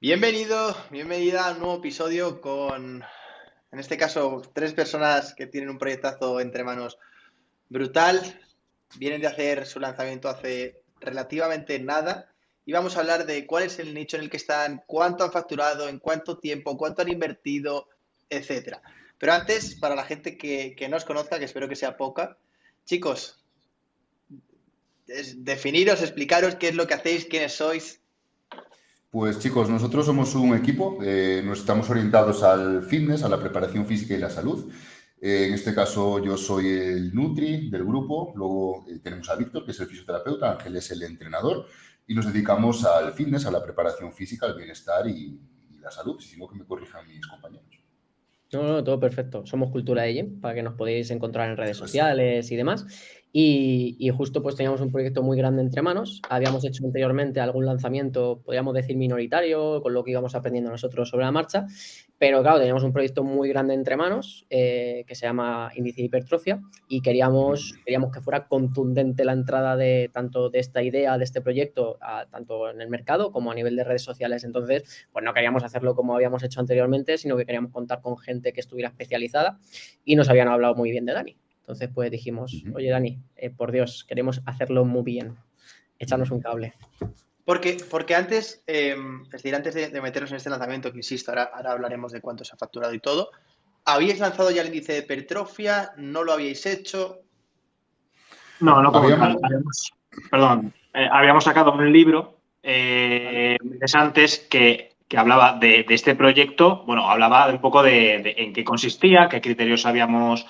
Bienvenido, bienvenida a un nuevo episodio con, en este caso, tres personas que tienen un proyectazo entre manos brutal. Vienen de hacer su lanzamiento hace relativamente nada y vamos a hablar de cuál es el nicho en el que están, cuánto han facturado, en cuánto tiempo, cuánto han invertido, etcétera. Pero antes, para la gente que, que no os conozca, que espero que sea poca, chicos, definiros, explicaros qué es lo que hacéis, quiénes sois. Pues chicos, nosotros somos un equipo, eh, nos estamos orientados al fitness, a la preparación física y la salud. Eh, en este caso yo soy el Nutri del grupo, luego eh, tenemos a Víctor, que es el fisioterapeuta, Ángel es el entrenador, y nos dedicamos al fitness, a la preparación física, al bienestar y, la salud, si no que me corrijan mis compañeros. No, no, todo perfecto. Somos Cultura Agent, para que nos podéis encontrar en redes sociales y demás. Y, justo pues teníamos un proyecto muy grande entre manos. Habíamos hecho anteriormente algún lanzamiento, podríamos decir minoritario, con lo que íbamos aprendiendo nosotros sobre la marcha. Pero claro, teníamos un proyecto muy grande entre manos eh, que se llama Índice de Hipertrofia y queríamos, queríamos que fuera contundente la entrada de tanto de esta idea, de este proyecto, tanto en el mercado como a nivel de redes sociales. Entonces, pues no queríamos hacerlo como habíamos hecho anteriormente, sino que queríamos contar con gente que estuviera especializada y nos habían hablado muy bien de Dani. Entonces, pues dijimos, oye, Dani, eh, por Dios, queremos hacerlo muy bien. Échanos un cable. Porque, porque antes, em, es decir, antes de, meternos en este lanzamiento, que insisto, ahora, hablaremos de cuánto se ha facturado y todo, ¿habíais lanzado ya el índice de hipertrofia? ¿No lo habíais hecho? No, no habíamos, Perdón, eh, habíamos sacado un libro eh, antes que, que hablaba de, este proyecto, bueno, hablaba un poco de en qué consistía, qué criterios habíamos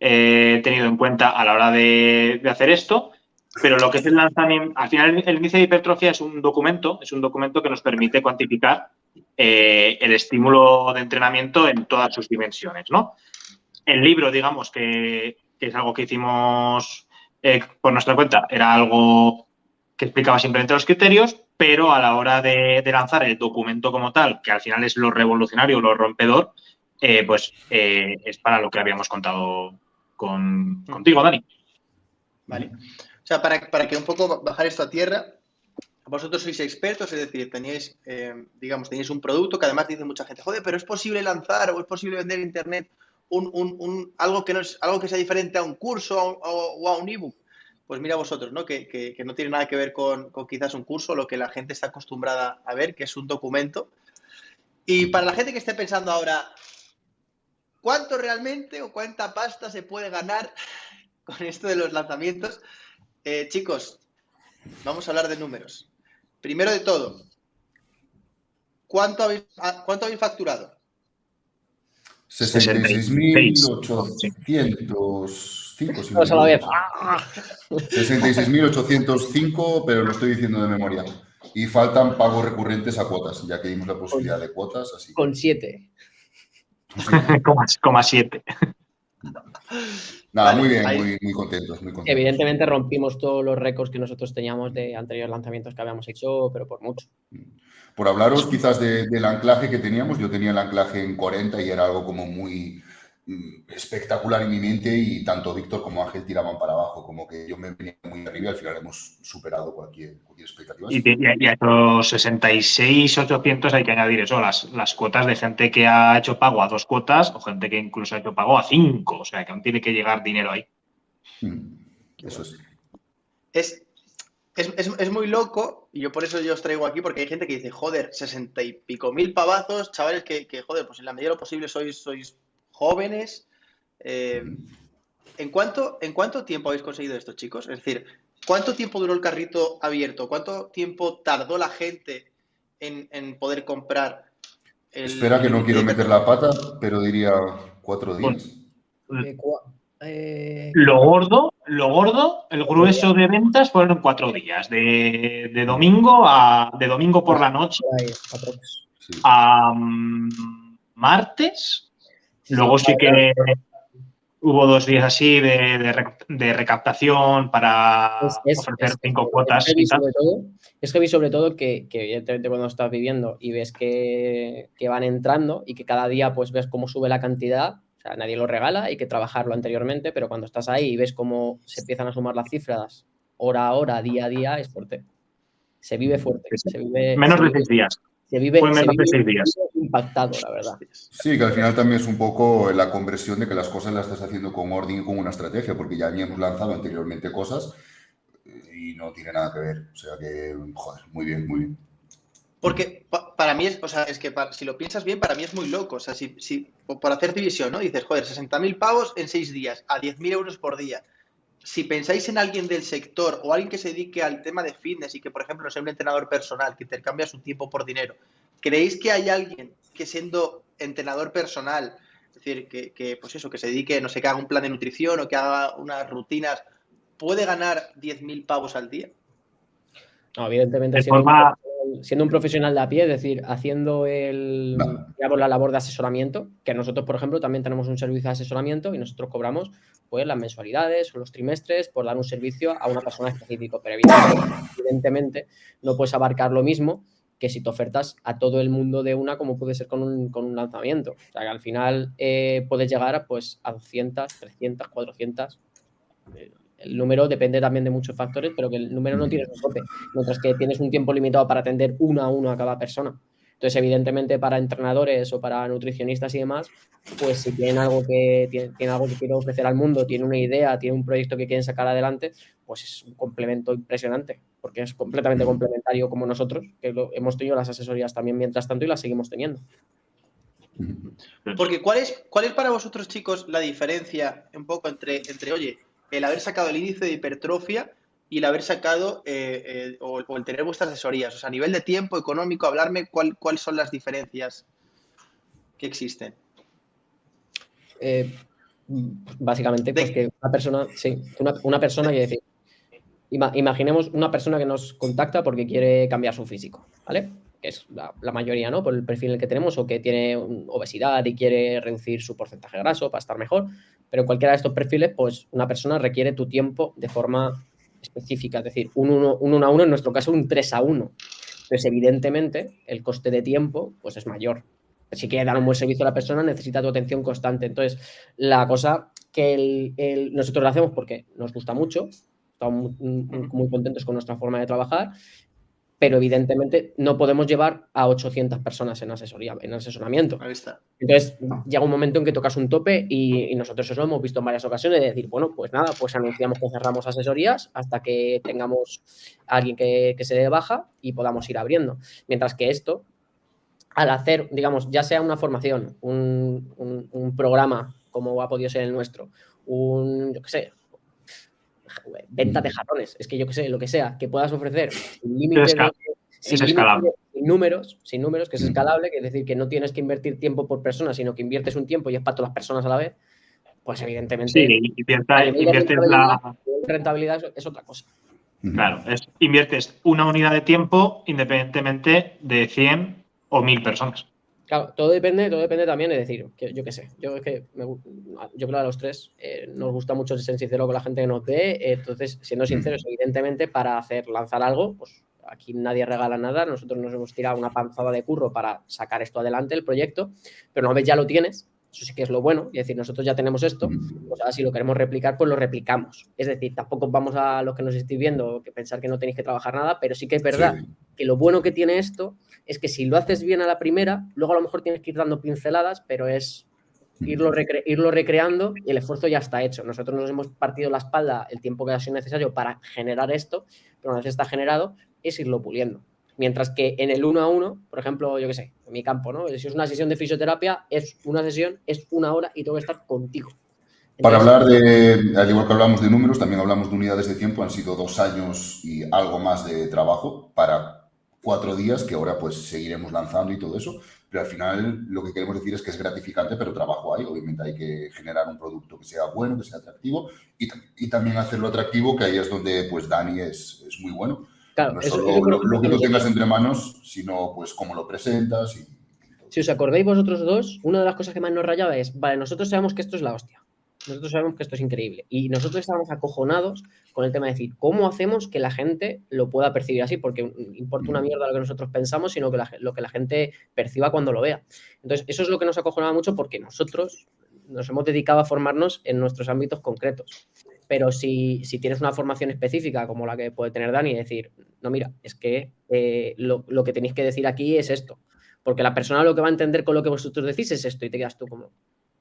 eh, tenido en cuenta a la hora de, hacer esto. Pero lo que es el lanzamiento, al final el índice de hipertrofia es un documento, es un documento que nos permite cuantificar eh, el estímulo de entrenamiento en todas sus dimensiones, ¿no? El libro, digamos, que, es algo que hicimos eh, por nuestra cuenta, era algo que explicaba simplemente los criterios, pero a la hora de, lanzar el documento como tal, que al final es lo revolucionario, lo rompedor, pues es para lo que habíamos contado con, contigo, Dani. Vale. O sea, para, para, que un poco bajar esto a tierra, vosotros sois expertos, es decir, tenéis, eh, digamos, tenéis un producto que además dice mucha gente, joder, pero es posible lanzar o es posible vender en Internet un, un, un, algo, que no es, algo que sea diferente a un curso o, a un ebook. Pues mira vosotros, ¿no? Que, que, que no tiene nada que ver con, con, quizás un curso, lo que la gente está acostumbrada a ver, que es un documento. Y para la gente que esté pensando ahora, ¿Cuánto realmente o cuánta pasta se puede ganar con esto de los lanzamientos? Eh, chicos, vamos a hablar de números. Primero de todo, ¿cuánto habéis, ¿cuánto habéis facturado? 66.805, 66.805, pero lo estoy diciendo de memoria. Y faltan pagos recurrentes a cuotas, ya que dimos la posibilidad de cuotas. Así. Con 7. Coma siete. Nada, muy bien, muy, contentos, Evidentemente rompimos todos los récords que nosotros teníamos de anteriores lanzamientos que habíamos hecho, pero por mucho. Por hablaros quizás del anclaje que teníamos, yo tenía el anclaje en 40 y era algo como muy, espectacular en mi mente y tanto Víctor como Ángel tiraban para abajo, como que yo me venía muy arriba y al final hemos superado cualquier, expectativa. Y, a esos 66, 800 hay que añadir eso, las, las cuotas de gente que ha hecho pago a dos cuotas o gente que incluso ha hecho pago a cinco, o sea que aún tiene que llegar dinero ahí. Mm, eso es. Es, es, muy loco, y yo por eso yo os traigo aquí, porque hay gente que dice, joder, sesenta y pico mil pavazos, chavales, que, que, joder, pues en la medida de lo posible sois, sois jóvenes. Eh, ¿en, cuánto, ¿En cuánto tiempo habéis conseguido esto, chicos? Es decir, ¿cuánto tiempo duró el carrito abierto? ¿Cuánto tiempo tardó la gente en, poder comprar? El, Espera que no quiero meter la pata, pero diría cuatro días. Eh, lo gordo, lo gordo, el grueso de ventas fueron cuatro días, de, domingo a de domingo por la noche a mm, martes Luego sí que hubo dos días así de, recaptación para ofrecer cinco cuotas. Es que, vi sobre todo, que, evidentemente cuando estás viviendo y ves que, van entrando y que cada día pues ves cómo sube la cantidad, o sea, nadie lo regala, hay que trabajarlo anteriormente, pero cuando estás ahí y ves cómo se empiezan a sumar las cifras hora a hora, día a día, es fuerte. Se vive fuerte. Menos de seis días. Se vive, impactado, la verdad. Sí, que al final también es un poco la conversión de que las cosas las estás haciendo con orden y con una estrategia, porque ya habíamos lanzado anteriormente cosas y no tiene nada que ver. O sea que, joder, muy bien, muy bien. Porque para mí es, o sea, es que si lo piensas bien, para mí es muy loco. O sea, si, si por hacer división, ¿no? Dices, joder, 60.000 pavos en 6 días, a 10.000 euros por día. Si pensáis en alguien del sector o alguien que se dedique al tema de fitness y que, por ejemplo, sea un entrenador personal que intercambia su tiempo por dinero, ¿creéis que hay alguien que siendo entrenador personal, es decir, que, que pues eso, que se dedique, no sé, que haga un plan de nutrición o que haga unas rutinas, puede ganar 10.000 pavos al día? No, evidentemente, siendo, un profesional de a pie, es decir, haciendo el, la labor de asesoramiento, que nosotros, por ejemplo, también tenemos un servicio de asesoramiento y nosotros cobramos pues, las mensualidades o los trimestres por dar un servicio a una persona específica. Pero evidentemente, no puedes abarcar lo mismo que si te ofertas a todo el mundo de una, como puede ser con un, con un lanzamiento. O sea, que al final eh, puedes llegar pues, a 200, 300, 400 el número depende también de muchos factores, pero que el número no tiene un tope, mientras que tienes un tiempo limitado para atender uno a uno a cada persona. Entonces, evidentemente, para entrenadores o para nutricionistas y demás, pues si tienen algo que tienen, algo que quieren ofrecer al mundo, tienen una idea, tienen un proyecto que quieren sacar adelante, pues es un complemento impresionante, porque es completamente complementario como nosotros, que hemos tenido las asesorías también mientras tanto y las seguimos teniendo. Porque ¿cuál es, cuál es para vosotros, chicos, la diferencia un poco entre, entre oye, el haber sacado el índice de hipertrofia y el haber sacado eh, eh, o, el tener vuestras asesorías. O sea, a nivel de tiempo económico, hablarme cuáles son las diferencias que existen. Eh, básicamente, pues que una persona, sí, una, persona que decir, imaginemos una persona que nos contacta porque quiere cambiar su físico, ¿vale? Que es la, la, mayoría, ¿no? Por el perfil que tenemos, o que tiene obesidad y quiere reducir su porcentaje graso para estar mejor. Pero en cualquiera de estos perfiles, pues una persona requiere tu tiempo de forma específica, es decir, un 1 a 1, en nuestro caso un 3 a 1. Entonces, evidentemente, el coste de tiempo pues es mayor. Si quieres dar un buen servicio a la persona, necesita tu atención constante. Entonces, la cosa que nosotros lo hacemos porque nos gusta mucho, estamos muy, contentos con nuestra forma de trabajar pero evidentemente no podemos llevar a 800 personas en asesoría, en asesoramiento. Ahí está. Entonces llega un momento en que tocas un tope y, nosotros eso lo hemos visto en varias ocasiones de decir, bueno, pues nada, pues anunciamos que cerramos asesorías hasta que tengamos a alguien que, se dé baja y podamos ir abriendo. Mientras que esto, al hacer, digamos, ya sea una formación, un, un programa como ha podido ser el nuestro, un, yo qué sé, venta de jarrones, es que yo que sé, lo que sea, que puedas ofrecer sin límites sin, números, sin números, que es escalable, que es decir, que no tienes que invertir tiempo por persona, sino que inviertes un tiempo y es para todas las personas a la vez, pues evidentemente. Sí, inviertes la. Rentabilidad es otra cosa. Claro, es, inviertes una unidad de tiempo independientemente de 100 o 1000 personas. Claro, todo depende, todo depende también, es decir, que yo qué sé, yo es que yo creo a los tres eh, nos gusta mucho ser sincero con la gente que nos ve, entonces, siendo sinceros, evidentemente, para hacer lanzar algo, pues aquí nadie regala nada, nosotros nos hemos tirado una panzada de curro para sacar esto adelante, el proyecto, pero una vez ya lo tienes, eso sí que es lo bueno, y decir, nosotros ya tenemos esto, pues ahora si lo queremos replicar, pues lo replicamos. Es decir, tampoco vamos a los que nos estéis viendo que pensar que no tenéis que trabajar nada, pero sí que es verdad que lo bueno que tiene esto es que si lo haces bien a la primera, luego a lo mejor tienes que ir dando pinceladas, pero es irlo, irlo recreando y el esfuerzo ya está hecho. Nosotros nos hemos partido la espalda el tiempo que ha sido necesario para generar esto, pero una vez está generado, es irlo puliendo. Mientras que en el uno a uno, por ejemplo, yo qué sé, en mi campo, ¿no? Si es una sesión de fisioterapia, es una sesión, es una hora y tengo que estar contigo. Para hablar de, al igual que hablamos de números, también hablamos de unidades de tiempo. Han sido dos años y algo más de trabajo para cuatro días que ahora pues seguiremos lanzando y todo eso. Pero al final lo que queremos decir es que es gratificante, pero trabajo hay. Obviamente hay que generar un producto que sea bueno, que sea atractivo y, y también hacerlo atractivo, que ahí es donde pues Dani es, es muy bueno no solo lo, que tú tengas entre manos, sino pues cómo lo presentas. Y... Si os acordáis vosotros dos, una de las cosas que más nos rayaba es, vale, nosotros sabemos que esto es la hostia. Nosotros sabemos que esto es increíble. Y nosotros estábamos acojonados con el tema de decir, ¿cómo hacemos que la gente lo pueda percibir así? Porque importa una mierda lo que nosotros pensamos, sino que lo que la gente perciba cuando lo vea. Entonces, eso es lo que nos acojonaba mucho porque nosotros nos hemos dedicado a formarnos en nuestros ámbitos concretos. Pero si, tienes una formación específica como la que puede tener Dani, decir, no, mira, es que eh, lo, que tenéis que decir aquí es esto. Porque la persona lo que va a entender con lo que vosotros decís es esto y te quedas tú como,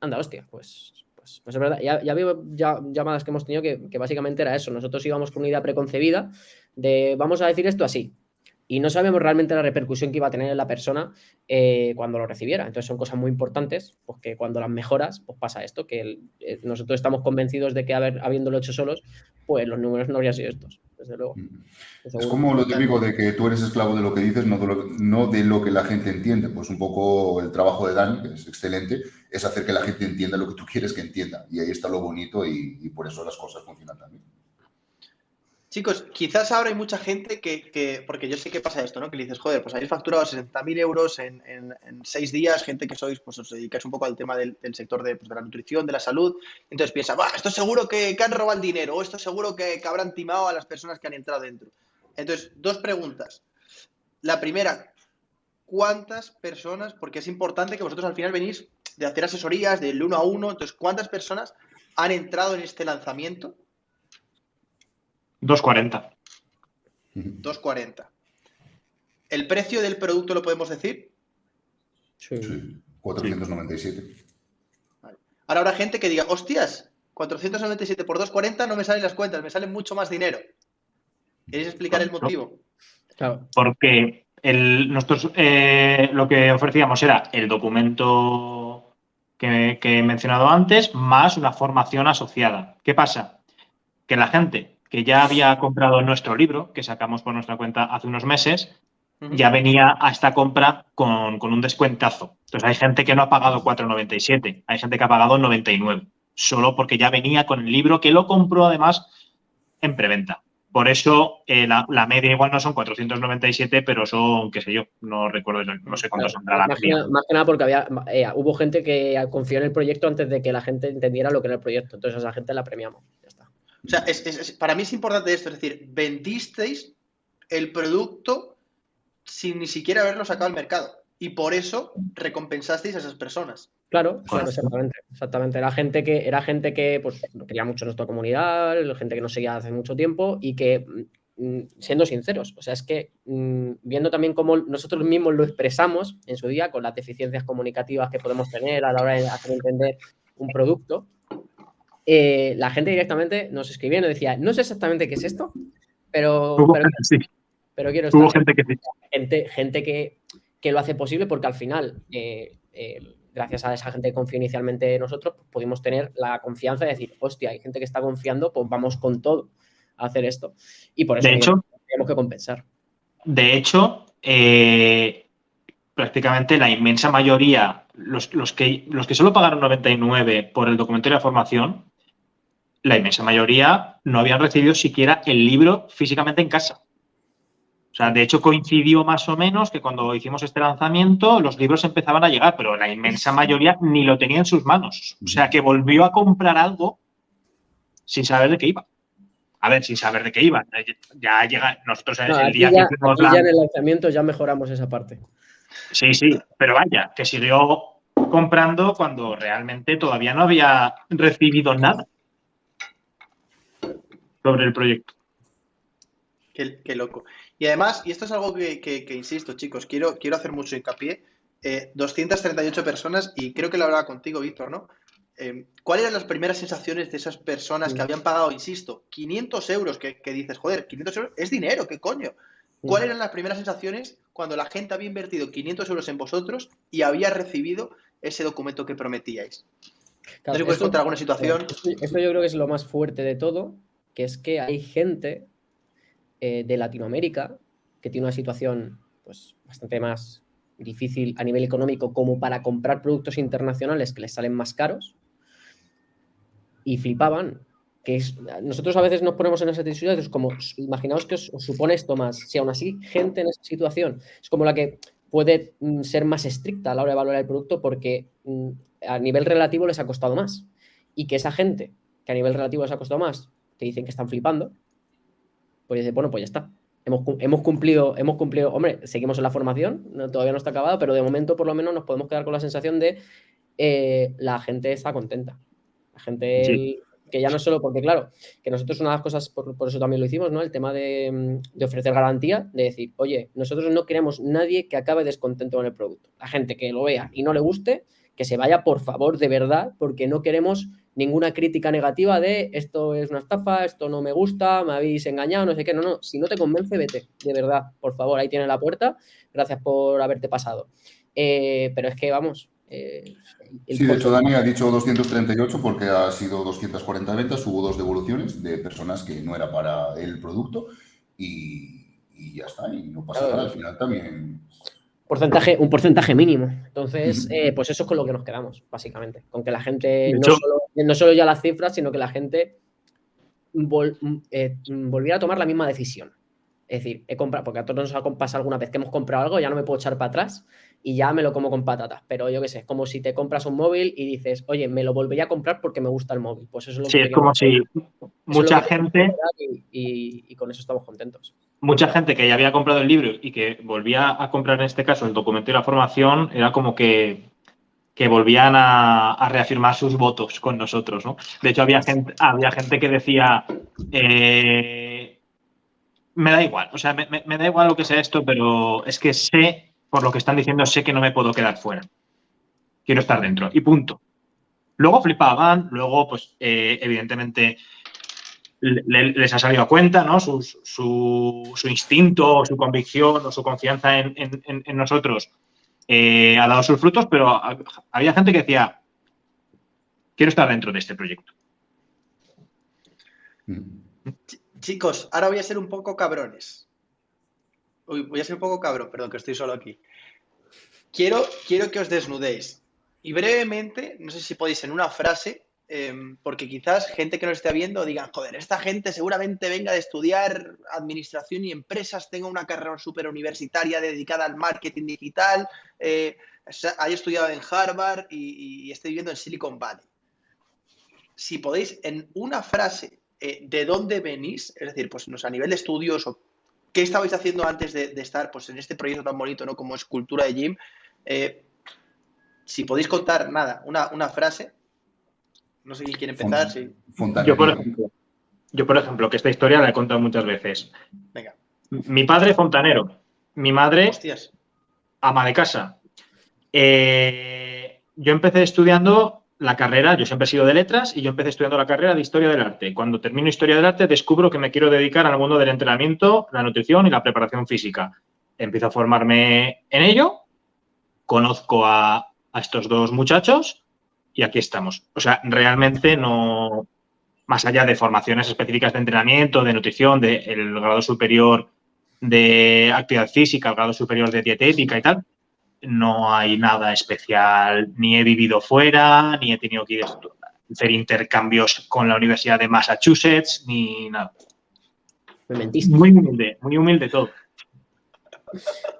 anda, hostia, pues, pues, pues es verdad. Ya, ya llamadas que hemos tenido que básicamente era eso. Nosotros íbamos con una idea preconcebida de vamos a decir esto así y no sabemos realmente la repercusión que iba a tener en la persona eh, cuando lo recibiera. Entonces son cosas muy importantes, porque cuando las mejoras, pues pasa esto, que eh, nosotros estamos convencidos de que haber, habiéndolo hecho solos, pues los números no habrían sido estos, desde luego. Mm. Es como lo típico de que tú eres esclavo de lo que dices, no de lo, no de lo que la gente entiende. Pues un poco el trabajo de Dani, que es excelente, es hacer que la gente entienda lo que tú quieres que entienda. Y ahí está lo bonito y por eso las cosas funcionan también. Chicos, quizás ahora hay mucha gente que, porque yo sé que pasa esto, ¿no? Que le dices, joder, pues habéis facturado 60.000 euros en, seis días, gente que sois, pues os dedicáis un poco al tema del, sector pues, de, la nutrición, de la salud, entonces piensa, va, esto seguro que, han robado el dinero, o esto seguro que, que habrán timado a las personas que han entrado dentro. Entonces, dos preguntas. La primera, ¿cuántas personas, porque es importante que vosotros al final venís de hacer asesorías del uno a uno, entonces, ¿cuántas personas han entrado en este lanzamiento? 2.40. 2.40. ¿El precio del producto lo podemos decir? Sí. 497. Ahora habrá gente que diga, hostias, 497 por 2.40 no me salen las cuentas, me sale mucho más dinero. ¿Queréis explicar el motivo? Claro. Porque nosotros eh, lo que ofrecíamos era el documento que, que he mencionado antes, más una formación asociada. ¿Qué pasa? Que la gente que ya había comprado nuestro libro, que sacamos por nuestra cuenta hace unos meses, ya venía a esta compra con, un descuentazo. Entonces hay gente que no ha pagado 4,97, hay gente que ha pagado 99, solo porque ya venía con el libro que lo compró además en preventa. Por eso eh, la, media igual no son 497, pero son, qué sé yo, no recuerdo, no sé cuánto saldrá la media. Más que nada porque había, eh, hubo gente que confió en el proyecto antes de que la gente entendiera lo que era el proyecto. Entonces a esa gente la premiamos. O sea, para mí es importante esto, es decir, vendisteis el producto sin ni siquiera haberlo sacado al mercado. Y por eso recompensasteis a esas personas. Claro, exactamente, exactamente. Era gente que, era gente que pues, quería mucho nuestra comunidad, gente que nos seguía hace mucho tiempo y que, mm, siendo sinceros, o sea, es que mm, viendo también cómo nosotros mismos lo expresamos en su día con las deficiencias comunicativas que podemos tener a la hora de hacer entender un producto, eh, la gente directamente nos escribía y nos decía, no sé exactamente qué es esto, pero, pero, quiero estar. gente que Gente, gente que, lo hace posible porque al final, eh, eh, gracias a esa gente que confió inicialmente en nosotros, pues pudimos tener la confianza de decir, hostia, hay gente que está confiando, pues vamos con todo a hacer esto. Y por eso tenemos que compensar. De hecho, prácticamente la inmensa mayoría, los, que, los que solo pagaron 99 por el documento de la formación, la inmensa mayoría no habían recibido siquiera el libro físicamente en casa. O sea, de hecho coincidió más o menos que cuando hicimos este lanzamiento los libros empezaban a llegar, pero la inmensa mayoría ni lo tenía en sus manos. O sea, que volvió a comprar algo sin saber de qué iba. A ver, sin saber de qué iba. Ya llega, nosotros en el día que ya en el lanzamiento ya mejoramos esa parte. Sí, sí, pero vaya, que siguió comprando cuando realmente todavía no había recibido nada sobre el proyecto. Qué, loco. Y además, y esto es algo que, insisto, chicos, quiero, quiero hacer mucho hincapié. 238 eh, personas, y creo que lo hablaba contigo, Víctor, ¿no? Eh, ¿Cuáles eran las primeras sensaciones de esas personas que habían pagado, insisto, 500 euros? Que, dices, joder, 500 euros es dinero, ¿qué coño? ¿Cuáles eran las primeras sensaciones cuando la gente había invertido 500 euros en vosotros y había recibido ese documento que prometíais? no si puedes contar alguna situación. esto, yo creo que es lo más fuerte de todo, que es que hay gente eh, de Latinoamérica que tiene una situación pues, bastante más difícil a nivel económico como para comprar productos internacionales que les salen más caros. Y flipaban que nosotros a veces nos ponemos en esas situaciones como imaginaos que os, supone esto más si aún así gente en esa situación es como la que puede mm, ser más estricta a la hora de valorar el producto porque mm, a nivel relativo les ha costado más. Y que esa gente que a nivel relativo les ha costado más te dicen que están flipando, pues dice, bueno, pues ya está. Hemos, hemos, cumplido, hemos cumplido, hombre, seguimos en la formación, todavía no está acabada, pero de momento por lo menos nos podemos quedar con la sensación de eh, la gente está contenta. La gente que ya no solo porque, claro, que nosotros una de las cosas, por, eso también lo hicimos, ¿no? El tema de, de, ofrecer garantía, de decir, oye, nosotros no queremos nadie que acabe descontento con el producto. La gente que lo vea y no le guste, que se vaya, por favor, de verdad, porque no queremos ninguna crítica negativa de esto es una estafa, esto no me gusta, me habéis engañado, no sé qué. No, no, si no te convence, vete, de verdad, por favor, ahí tienes la puerta, gracias por haberte pasado. Eh, pero es que, vamos... Eh, sí, de hecho, Dani ha dicho 238 porque ha sido 240 ventas, hubo dos devoluciones de personas que no era para el producto y, ya está, y no pasa nada, al final también porcentaje, un porcentaje mínimo. Entonces, eh, pues eso es con lo que nos quedamos, básicamente. Con que la gente, no, solo, ya las cifras, sino que la gente eh, volviera a tomar la misma decisión. Es decir, he comprado, porque a todos nos ha pasado alguna vez que hemos comprado algo, ya no me puedo echar para atrás y ya me lo como con patatas. Pero yo qué sé, es como si te compras un móvil y dices, oye, me lo volvería a comprar porque me gusta el móvil. Pues eso es lo sí, es como si mucha gente. Y, con eso estamos contentos. Mucha gente que ya había comprado el libro y que volvía a comprar en este caso el documento y la formación, era como que, que volvían a, reafirmar sus votos con nosotros, ¿no? De hecho, había gente, había gente que decía. Eh, me da igual, o sea, me, da igual lo que sea esto, pero es que sé por lo que están diciendo, sé que no me puedo quedar fuera. Quiero estar dentro. Y punto. Luego flipaban, luego, pues, eh, evidentemente, les ha salido a cuenta, ¿no? Su, su, instinto, su convicción o su confianza en, nosotros eh, ha dado sus frutos, pero había gente que decía, quiero estar dentro de este proyecto. Chicos, ahora voy a ser un poco cabrones voy a ser un poco cabrón, perdón, que estoy solo aquí. Quiero, quiero que os desnudéis. Y brevemente, no sé si podéis en una frase, em, porque quizás gente que nos esté viendo diga, joder, esta gente seguramente venga de estudiar administración y empresas, tenga una carrera súper universitaria dedicada al marketing digital, eh, haya estudiado en Harvard y, esté viviendo en Silicon Valley. Si podéis en una frase eh, de dónde venís, es decir, pues no a nivel de estudios o ¿Qué estabais haciendo antes de, estar pues, en este proyecto tan bonito ¿no? como es Cultura de Gym? Eh, si podéis contar, nada, una, frase. No sé quién quiere empezar. Yo, por ejemplo, yo, por ejemplo, que esta historia la he contado muchas veces. Venga. Mi padre fontanero, mi madre ama de casa. Eh, yo empecé estudiando la carrera, yo siempre he sido de letras y yo empecé estudiando la carrera de historia del arte. Cuando termino historia del arte descubro que me quiero dedicar al mundo del entrenamiento, la nutrición y la preparación física. Empiezo a formarme en ello, conozco a, estos dos muchachos y aquí estamos. O sea, realmente no, más allá de formaciones específicas de entrenamiento, de nutrición, del grado superior de actividad física, el grado superior de dietética y tal, no hay nada especial, ni he vivido fuera, ni he tenido que hacer intercambios con la Universidad de Massachusetts, ni nada. Muy humilde, muy humilde todo.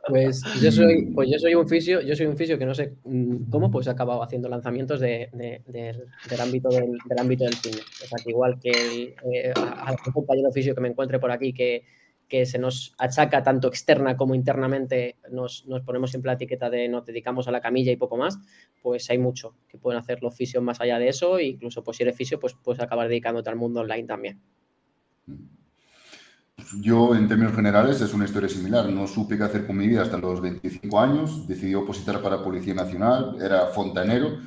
Pues yo soy, pues yo soy un fisio, yo soy un fisio que no sé mm, cómo, pues he acabado haciendo lanzamientos del, ámbito del, ámbito del cine. O sea que igual que eh, algún compañero fisio que me encuentre por aquí que que se nos achaca tanto externa como internamente, nos, ponemos siempre la etiqueta de nos dedicamos a la camilla y poco más, pues hay mucho que pueden hacer los fisios más allá de eso, e incluso pues si eres fisio, pues puedes acabar dedicándote al mundo online también. Yo, en términos generales, es una historia similar. No supe qué hacer con mi vida hasta los 25 años. Decidí opositar para Policía Nacional. Era fontanero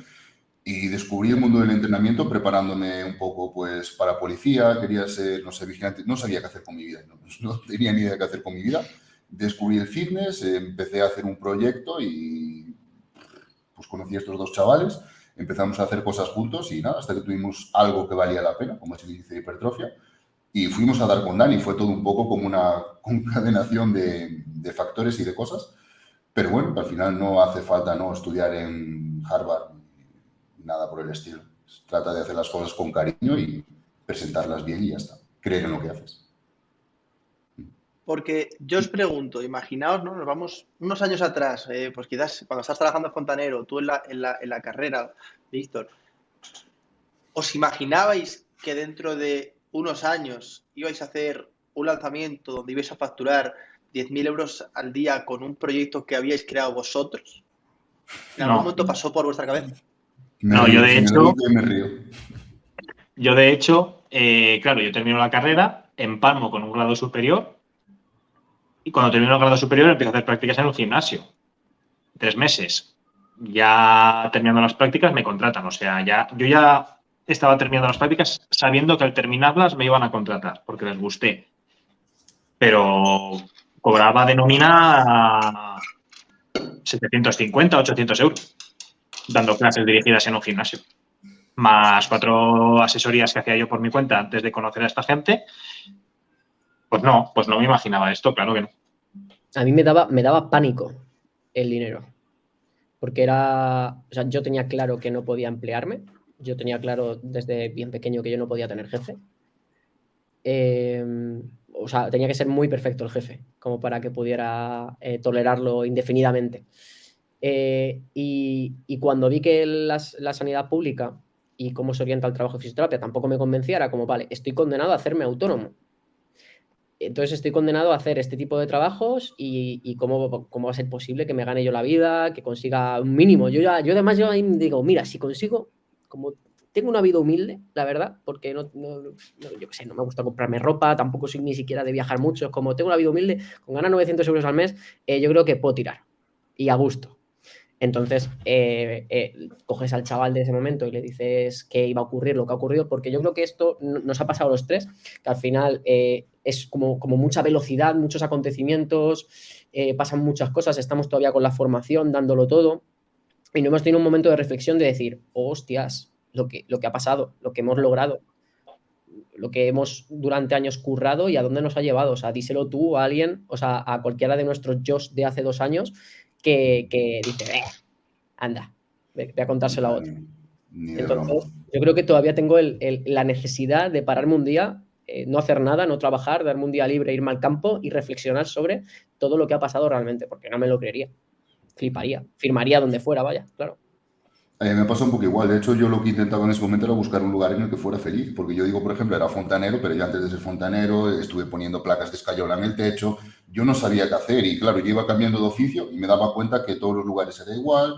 y descubrí el mundo del entrenamiento preparándome un poco pues para policía, quería ser, no sé, vigilante, no sabía qué hacer con mi vida, no, tenía ni idea qué hacer con mi vida. Descubrí el fitness, empecé a hacer un proyecto y pues conocí a estos dos chavales, empezamos a hacer cosas juntos y nada, hasta que tuvimos algo que valía la pena, como se dice hipertrofia, y fuimos a dar con Dani, fue todo un poco como una concadenación de, de factores y de cosas, pero bueno, al final no hace falta no estudiar en Harvard nada por el estilo. Trata de hacer las cosas con cariño y presentarlas bien y ya está. Creer en lo que haces. Porque yo os pregunto, imaginaos, ¿no? Nos vamos unos años atrás, eh, pues quizás cuando estás trabajando en fontanero, tú en la, en la, en la carrera, Víctor, ¿os imaginabais que dentro de unos años ibais a hacer un lanzamiento donde ibais a facturar 10.000 euros al día con un proyecto que habíais creado vosotros? ¿En algún momento pasó por vuestra cabeza? no, yo de hecho. Yo, de hecho, eh, claro, yo termino la carrera, empalmo con un grado superior y cuando termino el grado superior empiezo a hacer prácticas en un gimnasio. Tres meses. Ya terminando las prácticas me contratan. O sea, ya, yo ya estaba terminando las prácticas sabiendo que al terminarlas me iban a contratar porque les gusté. Pero cobraba de nómina 750, 800 euros dando clases dirigidas en un gimnasio. Más cuatro asesorías que hacía yo por mi cuenta antes de conocer a esta gente. Pues no, pues no me imaginaba esto, claro que no. A mí me daba, me daba pánico el dinero. Porque era. O sea, yo tenía claro que no podía emplearme. Yo tenía claro desde bien pequeño que yo no podía tener jefe. Em, o sea, tenía que ser muy perfecto el jefe, como para que pudiera eh, tolerarlo indefinidamente. Eh, y, cuando vi que la sanidad pública y cómo se orienta el trabajo de fisioterapia tampoco me convencía, era como, vale, estoy condenado a hacerme autónomo. Entonces estoy condenado a hacer este tipo de trabajos y, cómo, cómo, va a ser posible que me gane yo la vida, que consiga un mínimo. Yo, ya, yo además yo ahí digo, mira, si consigo, como tengo una vida humilde, la verdad, porque no, yo qué sé, no me gusta comprarme ropa, tampoco soy ni siquiera de viajar mucho, como tengo una vida humilde, con ganar 900 euros al mes, eh, yo creo que puedo tirar y a gusto. Entonces, eh, eh, coges al chaval de ese momento y le dices que iba a ocurrir lo que ha ocurrido, porque yo creo que esto nos ha pasado a los tres, que al final es como, como, mucha velocidad, muchos acontecimientos, pasan muchas cosas, estamos todavía con la formación, dándolo todo, y no hemos tenido un momento de reflexión de decir, hostias, lo que, lo que ha pasado, lo que hemos logrado, lo que hemos durante años currado y a dónde nos ha llevado. O sea, díselo tú a alguien, o sea, a cualquiera de nuestros yo de hace dos años que, dice, eh, anda, voy a contárselo a otro. Entonces, yo creo que todavía tengo la necesidad de pararme un día, eh, no hacer nada, no trabajar, darme un día libre, irme al campo y reflexionar sobre todo lo que ha pasado realmente, porque no me lo creería. Fliparía, firmaría donde fuera, vaya, claro. Me pasa un poco igual. De hecho, yo lo que intentaba en ese momento era buscar un lugar en el que fuera feliz. Porque yo digo, por ejemplo, era fontanero, pero yo antes de ser fontanero estuve poniendo placas de escayola en el techo. Yo no sabía qué hacer y, claro, yo iba cambiando de oficio y me daba cuenta que todos los lugares era igual,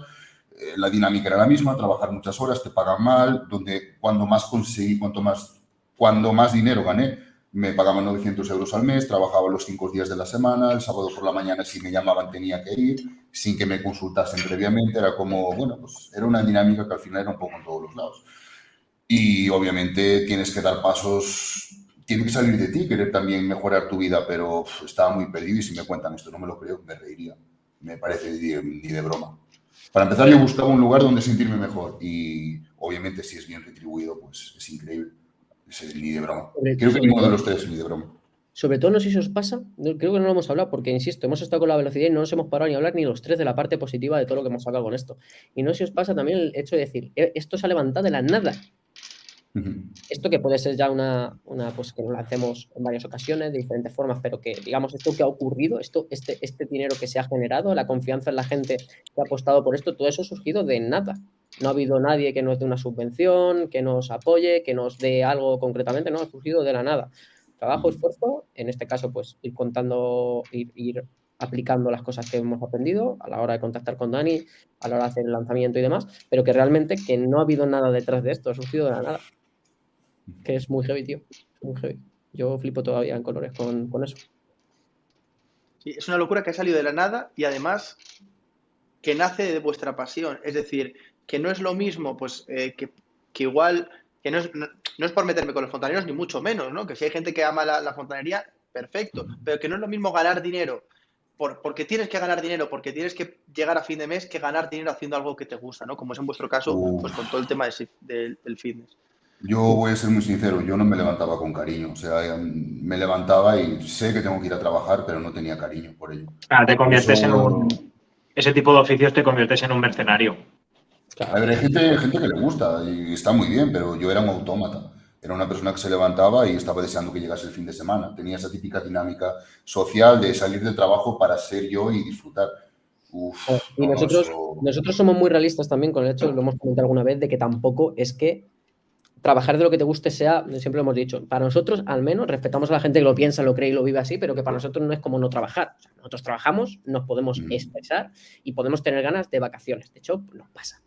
eh, la dinámica era la misma, trabajar muchas horas, te pagan mal, donde cuando más conseguí, cuanto más, cuando más dinero gané, me pagaban 900 euros al mes, trabajaba los cinco días de la semana, el sábado por la mañana si me llamaban tenía que ir, sin que me consultasen previamente, era como, bueno, pues era una dinámica que al final era un poco en todos los lados. Y obviamente tienes que dar pasos, tiene que salir de ti, querer también mejorar tu vida, pero estaba muy perdido y si me cuentan esto no me lo creo, me reiría, me parece ni de broma. Para empezar yo buscaba un lugar donde sentirme mejor y obviamente si es bien retribuido, pues es increíble ni de broma. Creo que ninguno de los tres ni de broma. Sobre todo, no sé si os pasa, creo que no lo hemos hablado, porque insisto, hemos estado con la velocidad y no nos hemos parado ni a hablar ni los tres de la parte positiva de todo lo que hemos sacado con esto. Y no sé si os pasa también el hecho de decir, eh, esto se ha levantado de la nada. Esto que puede ser ya una, una, pues que lo hacemos en varias ocasiones, de diferentes formas, pero que, digamos, esto que ha ocurrido, esto, este, este dinero que se ha generado, la confianza en la gente que ha apostado por esto, todo eso ha surgido de nada. No ha habido nadie que nos dé una subvención, que nos apoye, que nos dé algo concretamente, no, ha surgido de la nada. Trabajo, esfuerzo, en este caso, pues ir contando, ir, ir aplicando las cosas que hemos aprendido a la hora de contactar con Dani, a la hora de hacer el lanzamiento y demás, pero que realmente que no ha habido nada detrás de esto, ha surgido de la nada que es muy heavy, tío. Muy heavy. Yo flipo todavía en colores con, eso. Sí, es una locura que ha salido de la nada y además que nace de vuestra pasión. Es decir, que no es lo mismo, pues, eh, que, igual, que no es, no, es, por meterme con los fontaneros, ni mucho menos, ¿no? Que si hay gente que ama la, fontanería, perfecto. Pero que no es lo mismo ganar dinero por, porque tienes que ganar dinero, porque tienes que llegar a fin de mes, que ganar dinero haciendo algo que te gusta, ¿no? Como es en vuestro caso, pues con todo el tema del fitness. Yo voy a ser muy sincero, yo no me levantaba con cariño. O sea, me levantaba y sé que tengo que ir a trabajar, pero no tenía cariño por ello. Ah, te conviertes en un. Ese tipo de oficios te conviertes en un mercenario. A ver, hay gente, gente que le gusta y está muy bien, pero yo era un autómata. Era una persona que se levantaba y estaba deseando que llegase el fin de semana. Tenía esa típica dinámica social de salir del trabajo para ser yo y disfrutar. Uf, y nosotros, nosotros somos muy realistas también con el hecho, lo hemos comentado alguna vez, de que tampoco es que trabajar de lo que te guste sea, siempre lo hemos dicho, para nosotros al menos respetamos a la gente que lo piensa, lo cree y lo vive así, pero que para nosotros no es como no trabajar. nosotros trabajamos, nos podemos mm. expresar y podemos tener ganas de vacaciones. De hecho, nos pasa.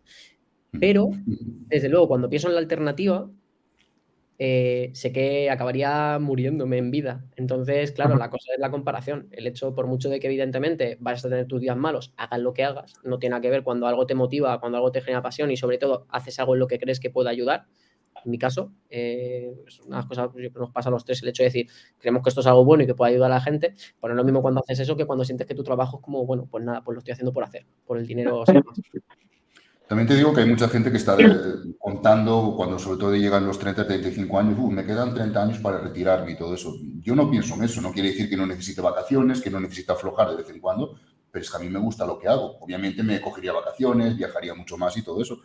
Mm. Pero, desde luego, cuando pienso en la alternativa, eh, sé que acabaría muriéndome en vida. Entonces, claro, la cosa es la comparación. El hecho, por mucho de que evidentemente vas a tener tus días malos, hagas lo que hagas, no tiene nada que ver cuando algo te motiva, cuando algo te genera pasión y sobre todo haces algo en lo que crees que puede ayudar. En mi caso, eh, es una cosa que nos pasa a los tres, el hecho de decir, creemos que esto es algo bueno y que puede ayudar a la gente, pero no es lo mismo cuando haces eso que cuando sientes que tu trabajo es como, bueno, pues nada, pues lo estoy haciendo por hacer, por el dinero. También te digo que hay mucha gente que está contando cuando sobre todo llegan los 30, 35 años, me quedan 30 años para retirarme y todo eso. Yo no pienso en eso, no quiere decir que no necesite vacaciones, que no necesite aflojar de vez en cuando, pero es que a mí me gusta lo que hago. Obviamente me cogería vacaciones, viajaría mucho más y todo eso,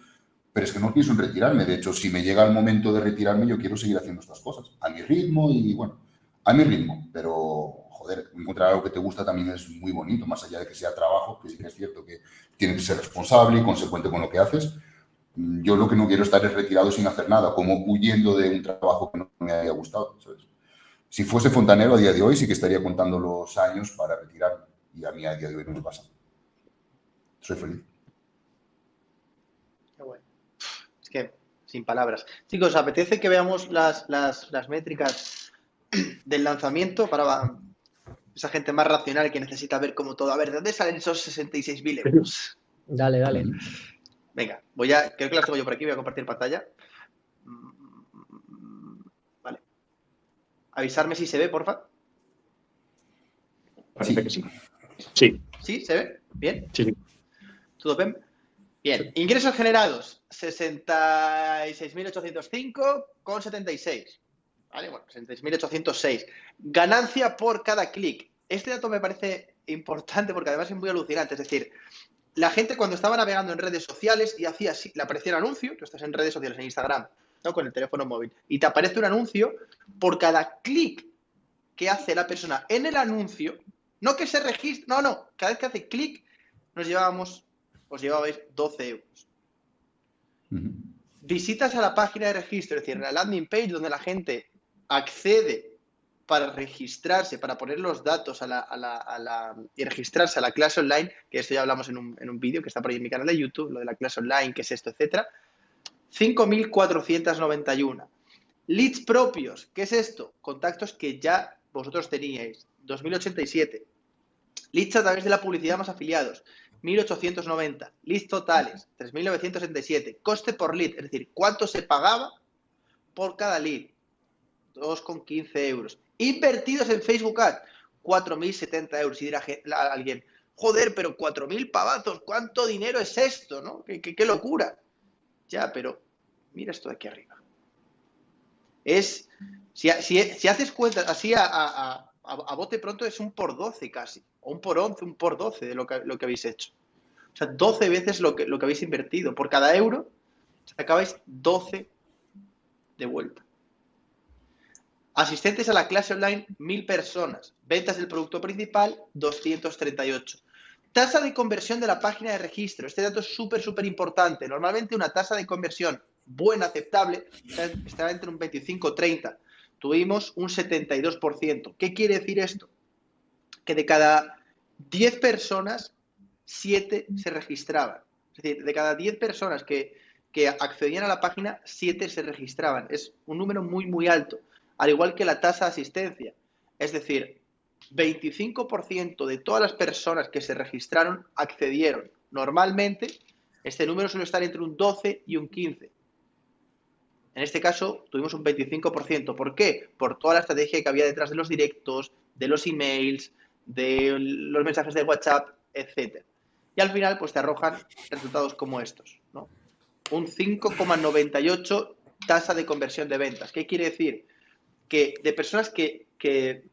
pero es que no pienso en retirarme. De hecho, si me llega el momento de retirarme, yo quiero seguir haciendo estas cosas, a mi ritmo y bueno, a mi ritmo, pero joder, encontrar algo que te gusta también es muy bonito, más allá de que sea trabajo, que sí que es cierto que tienes que ser responsable y consecuente con lo que haces. Yo lo que no quiero estar es retirado sin hacer nada, como huyendo de un trabajo que no me haya gustado. Si fuese fontanero a día de hoy, sí que estaría contando los años para retirarme. Y a mí a día de hoy no me pasa. Soy feliz. Qué bueno. Es que, sin palabras. Chicos, ¿apetece que veamos las, las, las métricas del lanzamiento para esa gente más racional que necesita ver cómo todo. A ver, ¿de dónde salen esos 66.000 euros? Dale, dale. Venga, voy a, creo que las tengo yo por aquí, voy a compartir pantalla. Vale. Avisarme si se ve, porfa. Parece que sí. Sí. ¿Sí? ¿Se ve? ¿Bien? Sí. ¿Todo bien? Bien. Ingresos generados, 66.805 con 76. ¿Vale? Bueno, 66.806. Ganancia por cada clic. Este dato me parece importante porque además es muy alucinante. Es decir, la gente cuando estaba navegando en redes sociales y hacía así, le aparecía un anuncio, tú estás en redes sociales, en Instagram, ¿no? con el teléfono móvil, y te aparece un anuncio por cada clic que hace la persona en el anuncio, no que se registre, no, no, cada vez que hace clic nos llevábamos, os llevabais 12 euros. Visitas a la página de registro, es decir, la landing page donde la gente accede para registrarse, para poner los datos a la, y registrarse a la clase online, que esto ya hablamos en un, en un vídeo que está por ahí en mi canal de YouTube, lo de la clase online, qué es esto, etcétera. 5.491. Leads propios, ¿qué es esto? Contactos que ya vosotros teníais. 2.087. Leads a través de la publicidad más afiliados. 1.890. Leads totales. 3.967. Coste por lead, es decir, cuánto se pagaba por cada lead. 2,15 euros. Invertidos en Facebook Ads, 4.070 euros. Y dirá alguien, joder, pero 4.000 pavazos, ¿cuánto dinero es esto? ¿no? ¿Qué, locura. Ya, pero mira esto de aquí arriba. Es, si, haces cuentas así a, bote pronto, es un por 12 casi, o un por 11, un por 12 de lo que, lo que habéis hecho. O sea, 12 veces lo que, lo que habéis invertido. Por cada euro, acabáis 12 de vuelta. Asistentes a la clase online, 1000 personas. Ventas del producto principal, 238. Tasa de conversión de la página de registro. Este dato es súper, súper importante. Normalmente una tasa de conversión buena, aceptable, está entre un 25 30. Tuvimos un 72%. ¿Qué quiere decir esto? Que de cada 10 personas, 7 se registraban. Es decir, de cada 10 personas que, que accedían a la página, 7 se registraban. Es un número muy, muy alto al igual que la tasa de asistencia. Es decir, 25% de todas las personas que se registraron accedieron. Normalmente, este número suele estar entre un 12 y un 15. En este caso, tuvimos un 25%. ¿Por qué? Por toda la estrategia que había detrás de los directos, de los emails, de los mensajes de WhatsApp, etc. Y al final, pues te arrojan resultados como estos. ¿no? Un 5,98 tasa de conversión de ventas. ¿Qué quiere decir? que de personas que, que,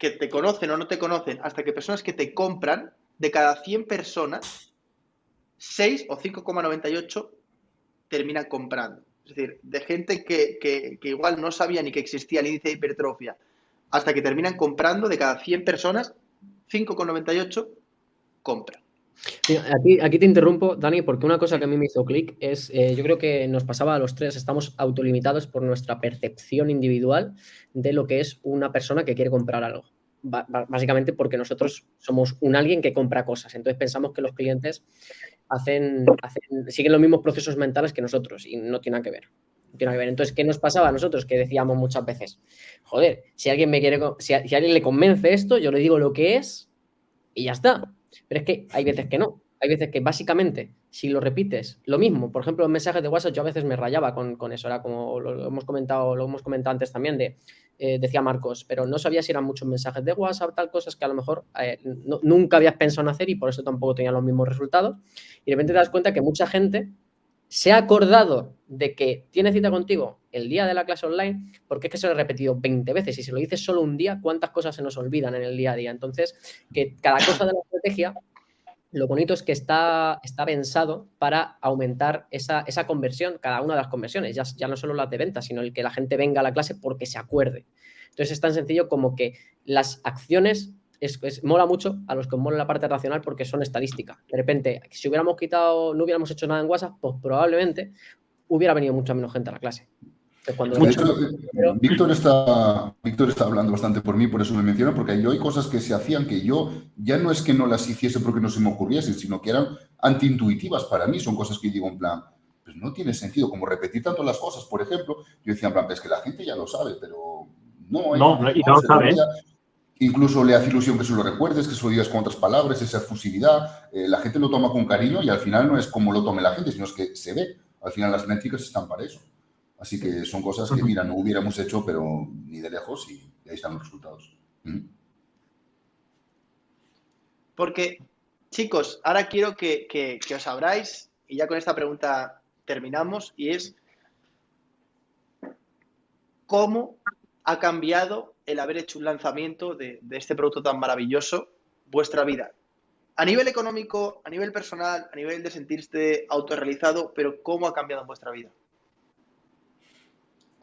te conocen o no te conocen, hasta que personas que te compran, de cada 100 personas, 6 o 5,98 terminan comprando. Es decir, de gente que, que, igual no sabía ni que existía el índice de hipertrofia, hasta que terminan comprando, de cada 100 personas, 5,98 compran. Aquí, te interrumpo, Dani, porque una cosa que a mí me hizo clic es, eh, yo creo que nos pasaba a los tres, estamos autolimitados por nuestra percepción individual de lo que es una persona que quiere comprar algo. básicamente porque nosotros somos un alguien que compra cosas. Entonces pensamos que los clientes hacen, siguen los mismos procesos mentales que nosotros y no tiene nada que ver. tiene que ver. Entonces, ¿qué nos pasaba a nosotros? Que decíamos muchas veces, joder, si alguien me quiere, si a, alguien le convence esto, yo le digo lo que es y ya está. Pero es que hay veces que no. Hay veces que básicamente, si lo repites, lo mismo, por ejemplo, en mensajes de WhatsApp, yo a veces me rayaba con, con eso, era como lo, hemos comentado, lo hemos comentado antes también, de, eh, decía Marcos, pero no sabía si eran muchos mensajes de WhatsApp, tal, cosas que a lo mejor eh, nunca habías pensado en hacer y por eso tampoco tenía los mismos resultados. Y de repente te das cuenta que mucha gente se ha acordado de que tiene cita contigo el día de la clase online, porque es que se lo he repetido 20 veces y si lo dices solo un día, ¿cuántas cosas se nos olvidan en el día a día? Entonces, que cada cosa de la estrategia, lo bonito es que está, está pensado para aumentar esa, conversión, cada una de las conversiones, ya, ya no solo las de venta, sino el que la gente venga a la clase porque se acuerde. Entonces es tan sencillo como que las acciones es, mola mucho a los que mola la parte racional porque son estadísticas. De repente, si hubiéramos quitado, no hubiéramos hecho nada en WhatsApp, pues probablemente hubiera venido mucha menos gente a la clase. Víctor, está, Víctor está hablando bastante por mí, por eso me menciona, porque yo hay cosas que se hacían que yo ya no es que no las hiciese porque no se me ocurriesen, sino que eran antiintuitivas para mí. Son cosas que digo en plan, pues no tiene sentido, como repetir tanto las cosas. Por ejemplo, yo decía en plan, es que la gente ya lo sabe, pero no. No, no, y no lo sabe. Incluso le hace ilusión que se lo recuerdes, que se lo digas con otras palabras, esa efusividad. Eh, la gente lo toma con cariño y al final no es como lo tome la gente, sino es que se ve. Al final las métricas están para eso. Así que son cosas que, mira, no hubiéramos hecho, pero ni de lejos y ahí están los resultados. Porque, chicos, ahora quiero que, que os abráis y ya con esta pregunta terminamos y es ¿cómo ha cambiado el haber hecho un lanzamiento de, este producto tan maravilloso vuestra vida? A nivel económico, a nivel personal, a nivel de sentirse autorrealizado, pero ¿cómo ha cambiado en vuestra vida?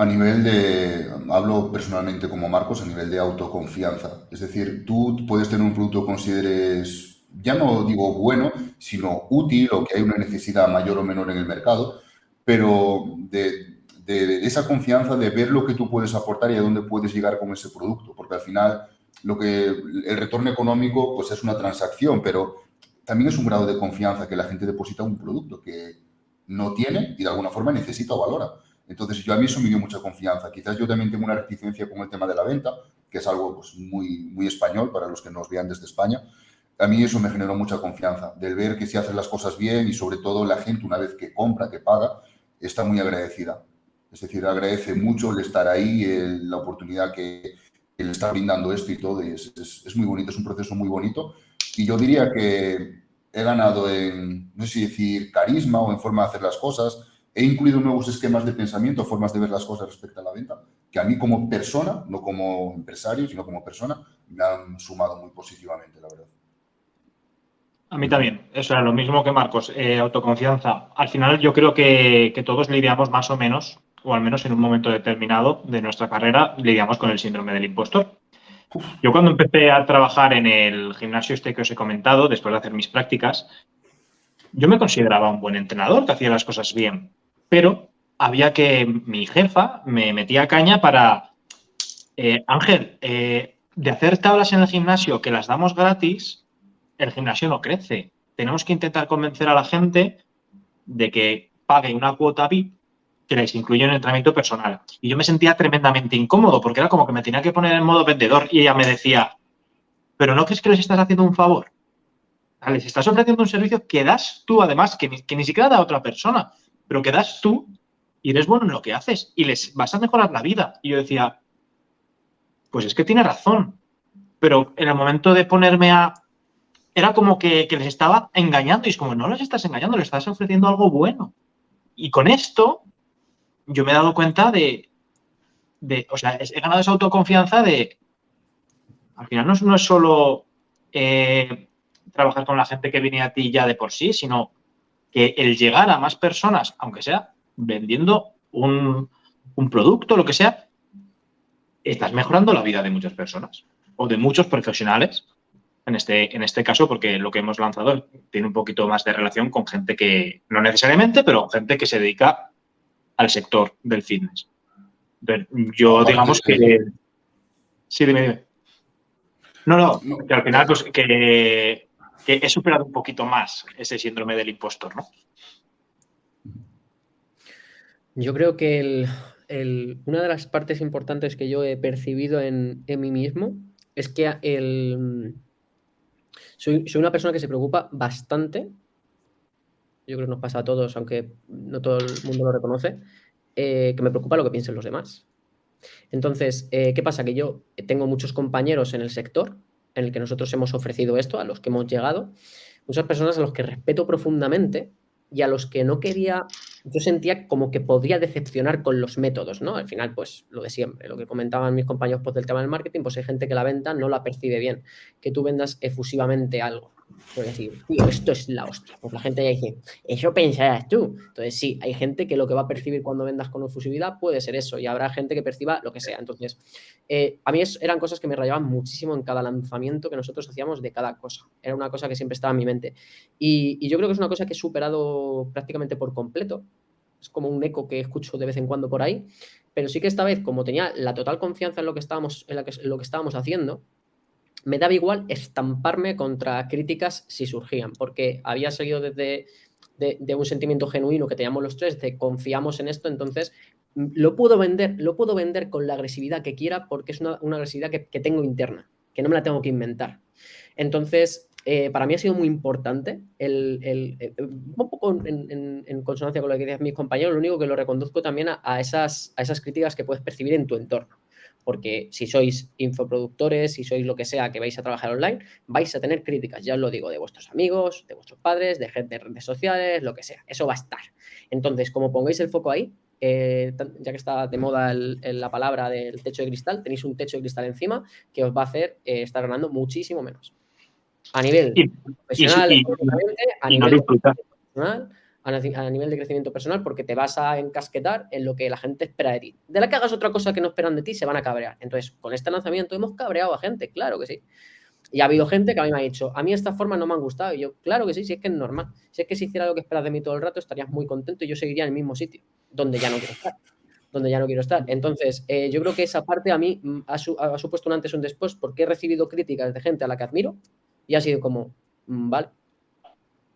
A nivel de, hablo personalmente como Marcos, a nivel de autoconfianza. Es decir, tú puedes tener un producto que consideres, ya no digo bueno, sino útil o que hay una necesidad mayor o menor en el mercado, pero de, de, esa confianza de ver lo que tú puedes aportar y a dónde puedes llegar con ese producto, porque al final lo que el retorno económico pues es una transacción, pero también es un grado de confianza que la gente deposita en un producto que no tiene y de alguna forma necesita o valora. Entonces, yo a mí eso me dio mucha confianza. Quizás yo también tengo una reticencia con el tema de la venta, que es algo pues, muy, muy español para los que nos vean desde España. A mí eso me generó mucha confianza, del ver que si haces las cosas bien y sobre todo la gente una vez que compra, que paga, está muy agradecida. Es decir, agradece mucho el estar ahí, la oportunidad que, le está brindando esto y todo. Y es, muy bonito, es un proceso muy bonito. Y yo diría que he ganado en, no sé si decir, carisma o en forma de hacer las cosas. He incluido nuevos esquemas de pensamiento, formas de ver las cosas respecto a la venta, que a mí como persona, no como empresario, sino como persona, me han sumado muy positivamente, la verdad. A mí también, eso era lo mismo que Marcos, eh, autoconfianza. Al final yo creo que, que todos lidiamos más o menos o al menos en un momento determinado de nuestra carrera, lidiamos con el síndrome del impostor. Yo cuando empecé a trabajar en el gimnasio este que os he comentado, después de hacer mis prácticas, yo me consideraba un buen entrenador, que hacía las cosas bien, pero había que mi jefa me metía caña para, eh, Ángel, eh, de hacer tablas en el gimnasio que las damos gratis, el gimnasio no crece. Tenemos que intentar convencer a la gente de que pague una cuota VIP que les incluye un entrenamiento personal. Y yo me sentía tremendamente incómodo porque era como que me tenía que poner en modo vendedor y ella me decía, pero ¿no crees que les estás haciendo un favor? Les estás ofreciendo un servicio que das tú, además, que ni, siquiera da a otra persona, pero que das tú y eres bueno en lo que haces y les vas a mejorar la vida. Y yo decía, pues es que tiene razón. Pero en el momento de ponerme a... Era como que, les estaba engañando y es como, no les estás engañando, les estás ofreciendo algo bueno. Y con esto yo me he dado cuenta de, o sea, he ganado esa autoconfianza de, al final no, es solo eh, trabajar con la gente que viene a ti ya de por sí, sino que el llegar a más personas, aunque sea vendiendo un, un producto, lo que sea, estás mejorando la vida de muchas personas o de muchos profesionales. En este, en este caso, porque lo que hemos lanzado tiene un poquito más de relación con gente que, no necesariamente, pero gente que se dedica al sector del fitness. Yo digamos que... Sí, dime, dime. No, no, que al final pues, que, he superado un poquito más ese síndrome del impostor, ¿no? Yo creo que una de las partes importantes que yo he percibido en, mí mismo es que soy, una persona que se preocupa bastante. Yo creo que nos pasa a todos, aunque no todo el mundo lo reconoce, eh, que me preocupa lo que piensen los demás. Entonces, eh, ¿qué pasa? Que yo tengo muchos compañeros en el sector en el que nosotros hemos ofrecido esto, a los que hemos llegado, muchas personas a los que respeto profundamente y a los que no quería, yo sentía como que podría decepcionar con los métodos, ¿no? Al final, pues lo de siempre, lo que comentaban mis compañeros pues, del tema del marketing, pues hay gente que la venta no la percibe bien, que tú vendas efusivamente algo. Por decir, tío, esto es la hostia. Pues la gente ya dice, eso pensarás tú. Entonces, sí, hay gente que lo que va a percibir cuando vendas con efusividad puede ser eso, y habrá gente que perciba lo que sea. Entonces, eh, a mí eran cosas que me rayaban muchísimo en cada lanzamiento que nosotros hacíamos de cada cosa. Era una cosa que siempre estaba en mi mente. Y, y yo creo que es una cosa que he superado prácticamente por completo. Es como un eco que escucho de vez en cuando por ahí. Pero sí que esta vez, como tenía la total confianza en lo que estábamos, en, lo que estábamos haciendo, me daba igual estamparme contra críticas si surgían, porque había seguido desde de, un sentimiento genuino que teníamos los tres, de confiamos en esto, entonces mm, lo puedo vender, lo puedo vender con la agresividad que quiera porque es una, agresividad que, tengo interna, que no me la tengo que inventar. Entonces, eh, para mí ha sido muy importante, el, eh, un poco en, consonancia con lo que decían mis compañeros, lo único que lo reconduzco también a, esas, a esas críticas que puedes percibir en tu entorno porque si sois infoproductores, si sois lo que sea que vais a trabajar online, vais a tener críticas, ya os lo digo, de vuestros amigos, de vuestros padres, de gente de redes sociales, lo que sea, eso va a estar. Entonces, como pongáis el foco ahí, eh, ya que está de moda la palabra del techo de cristal, tenéis un techo de cristal encima que os va a hacer eh, estar ganando muchísimo menos. A nivel profesional, a nivel personal, a nivel de crecimiento personal porque te vas a encasquetar en lo que la gente espera de ti. De la que hagas otra cosa que no esperan de ti, se van a cabrear. Entonces, con este lanzamiento hemos cabreado a gente, claro que sí. Y ha habido gente que a mí me ha dicho, a mí estas formas no me han gustado. Y yo, claro que sí, si es que es normal. Si es que si hiciera lo que esperas de mí todo el rato, estarías muy contento y yo seguiría en el mismo sitio, donde ya no quiero estar. Donde ya no quiero estar. Entonces, eh, yo creo que esa parte a mí mm, ha, ha, supuesto un antes y un después porque he recibido críticas de gente a la que admiro y ha sido como, mm, vale,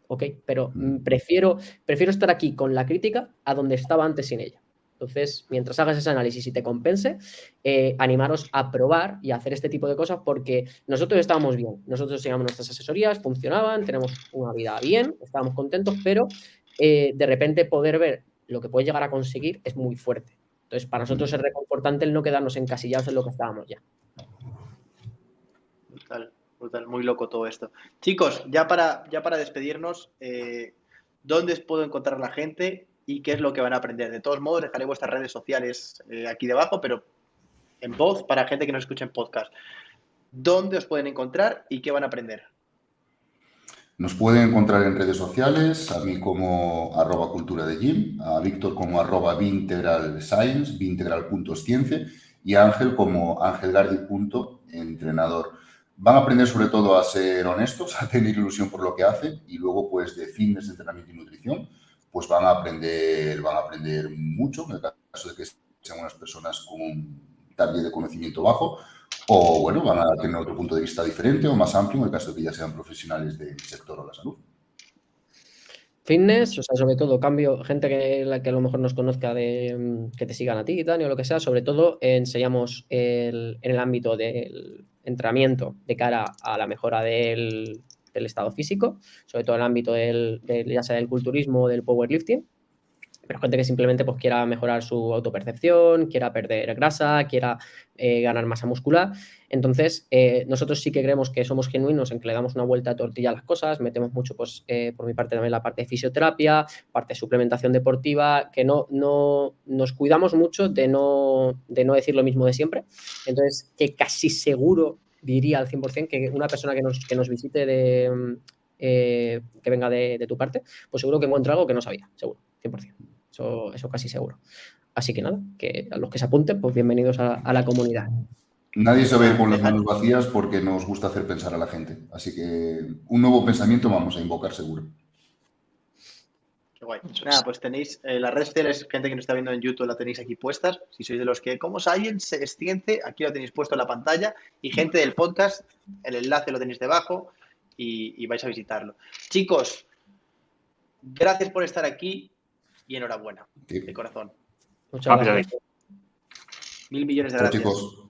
ok, pero mm, prefiero, prefiero estar aquí con la crítica a donde estaba antes sin ella. Entonces, mientras hagas ese análisis y te compense, eh, animaros a probar y a hacer este tipo de cosas porque nosotros estábamos bien, nosotros teníamos nuestras asesorías, funcionaban, tenemos una vida bien, estábamos contentos, pero eh, de repente poder ver lo que puedes llegar a conseguir es muy fuerte. Entonces, para nosotros es reconfortante el no quedarnos encasillados en lo que estábamos ya muy loco todo esto. Chicos, ya para, ya para despedirnos, eh, ¿dónde puedo encontrar la gente y qué es lo que van a aprender? De todos modos, dejaré vuestras redes sociales eh, aquí debajo, pero en voz para gente que nos escuche en podcast. ¿Dónde os pueden encontrar y qué van a aprender? Nos pueden encontrar en redes sociales, a mí como arroba cultura de gym, a Víctor como arroba vintegral science, y a Ángel como angelgardi.entrenador van a aprender sobre todo a ser honestos, a tener ilusión por lo que hacen y luego pues de fitness, entrenamiento y nutrición, pues van a aprender, van a aprender mucho en el caso de que sean unas personas con un de conocimiento bajo o bueno, van a tener otro punto de vista diferente o más amplio en el caso de que ya sean profesionales del sector o la salud. Fitness, o sea, sobre todo cambio, gente que, que a lo mejor nos conozca de que te sigan a ti, Dani, o lo que sea, sobre todo enseñamos en el ámbito del entrenamiento de cara a la mejora del, estado físico, sobre todo en el ámbito del, ya sea del culturismo o del powerlifting, pero gente que simplemente pues, quiera mejorar su autopercepción, quiera perder grasa, quiera eh, ganar masa muscular. Entonces, eh, nosotros sí que creemos que somos genuinos en que le damos una vuelta a tortilla a las cosas, metemos mucho, pues, eh, por mi parte también la parte de fisioterapia, parte de suplementación deportiva, que no, no nos cuidamos mucho de no, de no decir lo mismo de siempre. Entonces, que casi seguro diría al 100% que una persona que nos, que nos visite de, que venga de, de, tu parte, pues seguro que encuentra algo que no sabía, seguro, 100%. Eso, casi seguro. Así que nada, que a los que se apunten, pues bienvenidos a, la comunidad. Nadie se ve con las manos vacías porque nos gusta hacer pensar a la gente. Así que un nuevo pensamiento vamos a invocar seguro. Qué guay. Nada, pues tenéis eh, las redes sociales, gente que nos está viendo en YouTube, la tenéis aquí puestas. Si sois de los que, ¿cómo alguien se extiende? Aquí lo tenéis puesto en la pantalla. Y gente del podcast, el enlace lo tenéis debajo y vais a visitarlo. Chicos, gracias por estar aquí y enhorabuena, de corazón. Muchas gracias. Mil millones de gracias. chicos.